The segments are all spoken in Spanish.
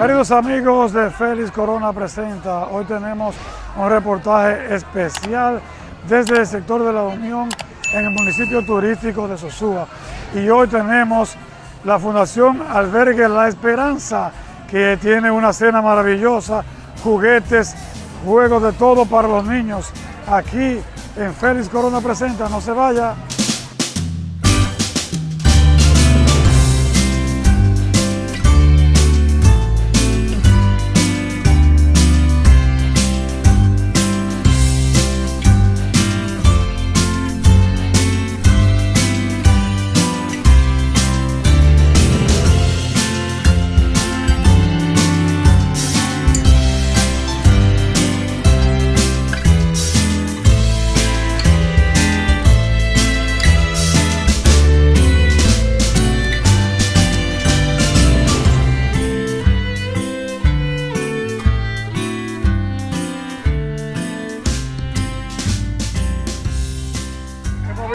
Queridos amigos de Félix Corona Presenta, hoy tenemos un reportaje especial desde el sector de la Unión en el municipio turístico de Sosúa. Y hoy tenemos la Fundación Albergue La Esperanza, que tiene una cena maravillosa, juguetes, juegos de todo para los niños. Aquí en Félix Corona Presenta, no se vaya.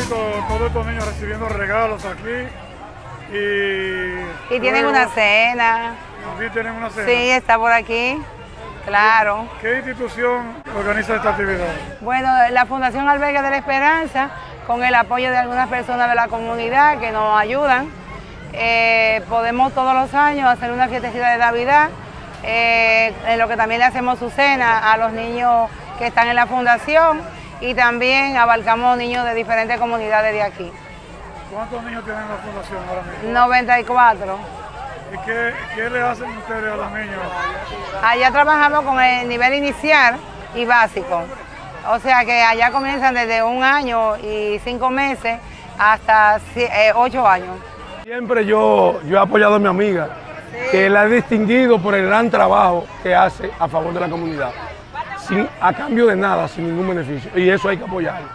Todos estos niños recibiendo regalos aquí y... Y tienen una cena. Aquí tienen una cena. Sí, está por aquí. Claro. ¿Qué institución organiza esta actividad? Bueno, la Fundación Albergue de la Esperanza, con el apoyo de algunas personas de la comunidad que nos ayudan, eh, podemos todos los años hacer una fiestecita de Navidad, eh, en lo que también le hacemos su cena a los niños que están en la fundación y también abarcamos niños de diferentes comunidades de aquí. ¿Cuántos niños tienen la fundación ahora mismo? 94. ¿Y qué, qué le hacen ustedes a los niños? Allá trabajamos con el nivel inicial y básico. O sea que allá comienzan desde un año y cinco meses hasta eh, ocho años. Siempre yo, yo he apoyado a mi amiga, que la he distinguido por el gran trabajo que hace a favor de la comunidad, sin, a cambio de nada, sin ningún beneficio. Y eso hay que apoyarlo.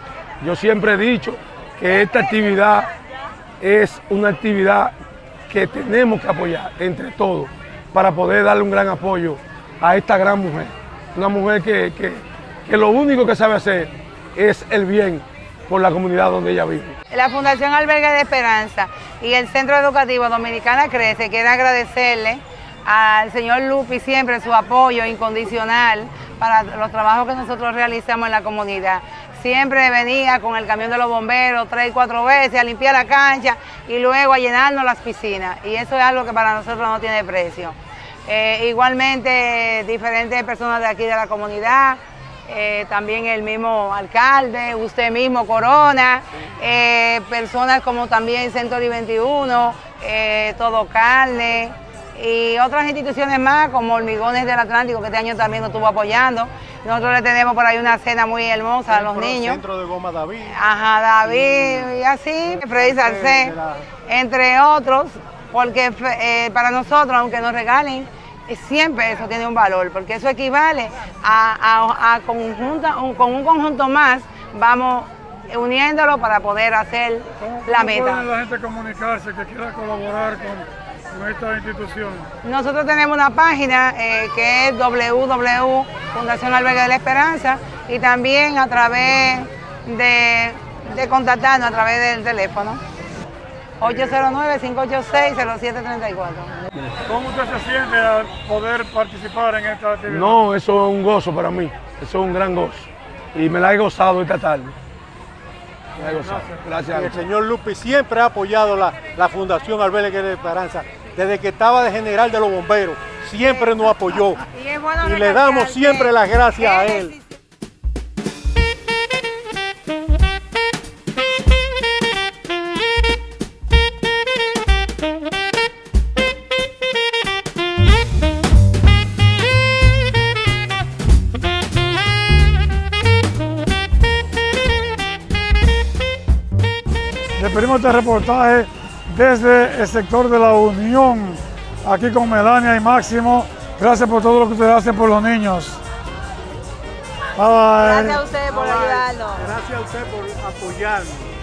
Yo siempre he dicho que esta actividad es una actividad que tenemos que apoyar entre todos para poder darle un gran apoyo a esta gran mujer. Una mujer que, que- que lo único que sabe hacer es el bien por la comunidad donde ella vive. La Fundación Albergue de Esperanza y el Centro Educativo Dominicana Crece quiere agradecerle al señor Lupi siempre su apoyo incondicional para los trabajos que nosotros realizamos en la comunidad. Siempre venía con el camión de los bomberos tres cuatro veces a limpiar la cancha y luego a llenarnos las piscinas. Y eso es algo que para nosotros no tiene precio. Eh, igualmente diferentes personas de aquí de la comunidad, eh, también el mismo alcalde, usted mismo, Corona, eh, personas como también Century 21, eh, Todo Carne y otras instituciones más como Hormigones del Atlántico que este año también nos estuvo apoyando. Nosotros le tenemos por ahí una cena muy hermosa a los niños. Centro de Goma David. Ajá, David y así, Freddy Salcé, entre otros, porque eh, para nosotros, aunque nos regalen, eh, siempre eso tiene un valor, porque eso equivale a, a- a conjunta- un- con un conjunto más, vamos uniéndolo para poder hacer ¿Cómo, la cómo puede meta. la gente comunicarse que quiera colaborar con, esta institución? Nosotros tenemos una página eh, que es www Fundación Albergue de la Esperanza y también a través de, de contactarnos a través del teléfono 809-586-0734. ¿Cómo usted se siente al poder participar en esta actividad? No, eso es un gozo para mí, eso es un gran gozo. Y me la he gozado esta tarde. Me la he gozado. Gracias. El señor Lupi siempre ha apoyado la, la Fundación Albergue de Esperanza. Desde que estaba de general de los bomberos, siempre nos apoyó. Y, es bueno Y le damos siempre las gracias a él. Despedimos este reportaje desde el sector de la Unión, aquí con Melania y Máximo. Gracias por todo lo que ustedes hacen por los niños. Bye bye. Gracias a ustedes por ayudarnos. Gracias a usted por apoyarnos.